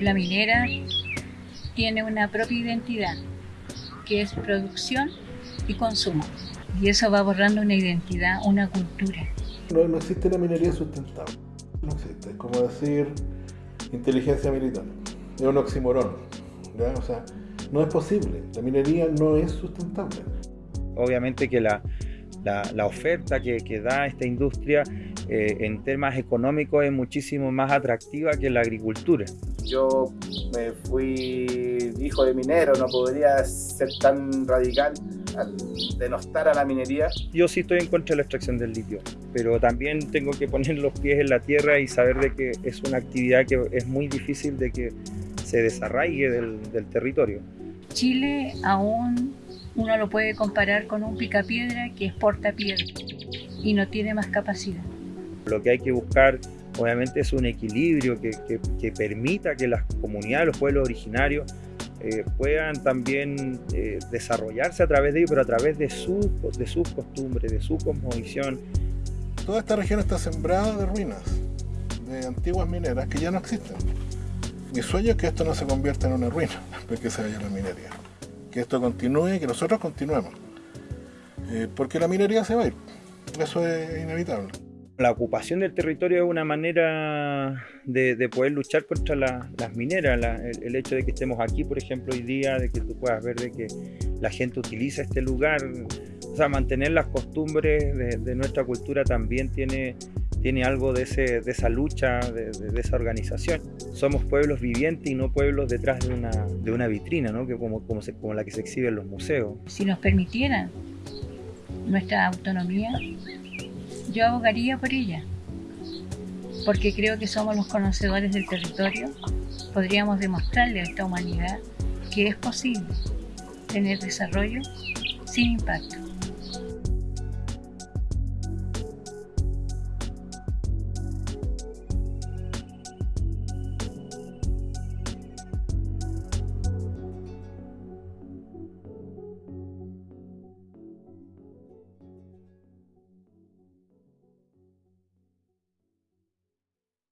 La minera tiene una propia identidad, que es producción y consumo. Y eso va borrando una identidad, una cultura. No, no existe la minería sustentable. No existe. Es como decir inteligencia militar. Es un oxímoron. O sea, no es posible. La minería no es sustentable. Obviamente que la, la, oferta que, que, da esta industria eh, en temas económicos es muchísimo más atractiva que la agricultura. Yo me fui hijo de minero, no podría ser tan radical al denostar a la minería. Yo sí estoy en contra de la extracción del litio, pero también tengo que poner los pies en la tierra y saber de que es una actividad que es muy difícil de que se desarraigue del, del territorio. Chile aún uno lo puede comparar con un picapiedra que es portapiedra y no tiene más capacidad. Lo que hay que buscar obviamente es un equilibrio que, que, permita que las comunidades, los pueblos originarios eh, puedan también eh, desarrollarse a través de ellos, pero a través de, su, de sus costumbres, de su cosmovisión. Toda esta región está sembrada de ruinas, de antiguas mineras que ya no existen. Mi sueño es que esto no se convierta en una ruina, después que se vaya la minería que esto continúe que nosotros continuemos. Eh, porque la minería se va a ir, eso es inevitable. La ocupación del territorio es una manera de, poder luchar contra las mineras. el, hecho de que estemos aquí, por ejemplo, hoy día, de que tú puedas ver de que la gente utiliza este lugar, o sea, mantener las costumbres de nuestra cultura también tiene tiene algo de, ese, de esa lucha, de, esa organización. Somos pueblos vivientes y no pueblos detrás de una, de una vitrina, ¿no? que como, como, como la que se exhibe en los museos. Si nos permitieran nuestra autonomía, yo abogaría por ella, porque creo que somos los conocedores del territorio, podríamos demostrarle a esta humanidad que es posible tener desarrollo sin impacto.